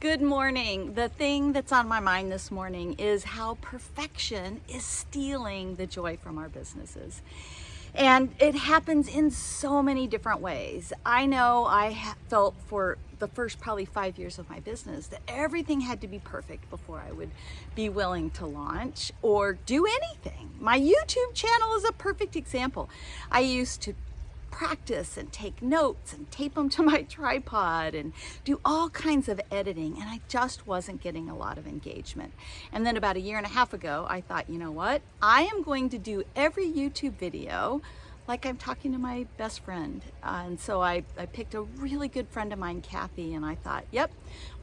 Good morning. The thing that's on my mind this morning is how perfection is stealing the joy from our businesses. And it happens in so many different ways. I know I felt for the first probably five years of my business that everything had to be perfect before I would be willing to launch or do anything. My YouTube channel is a perfect example. I used to practice and take notes and tape them to my tripod and do all kinds of editing and I just wasn't getting a lot of engagement. And then about a year and a half ago, I thought, you know what? I am going to do every YouTube video like I'm talking to my best friend. Uh, and so I, I picked a really good friend of mine, Kathy, and I thought, yep,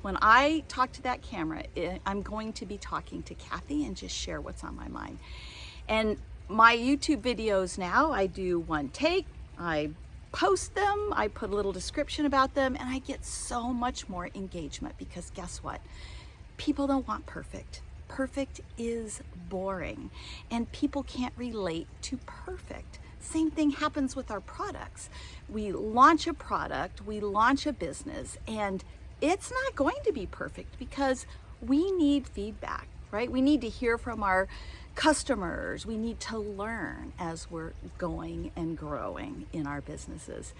when I talk to that camera, I'm going to be talking to Kathy and just share what's on my mind. And my YouTube videos now, I do one take, I post them, I put a little description about them, and I get so much more engagement because guess what? People don't want perfect. Perfect is boring, and people can't relate to perfect. Same thing happens with our products. We launch a product, we launch a business, and it's not going to be perfect because we need feedback right? We need to hear from our customers. We need to learn as we're going and growing in our businesses.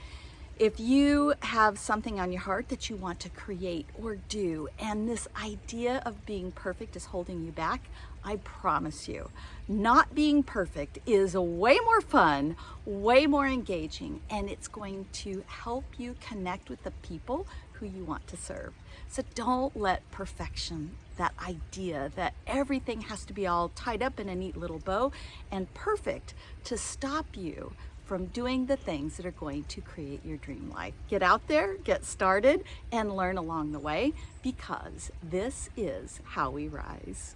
If you have something on your heart that you want to create or do, and this idea of being perfect is holding you back, I promise you, not being perfect is way more fun, way more engaging, and it's going to help you connect with the people who you want to serve. So don't let perfection, that idea that everything has to be all tied up in a neat little bow and perfect to stop you from doing the things that are going to create your dream life. Get out there, get started, and learn along the way because this is how we rise.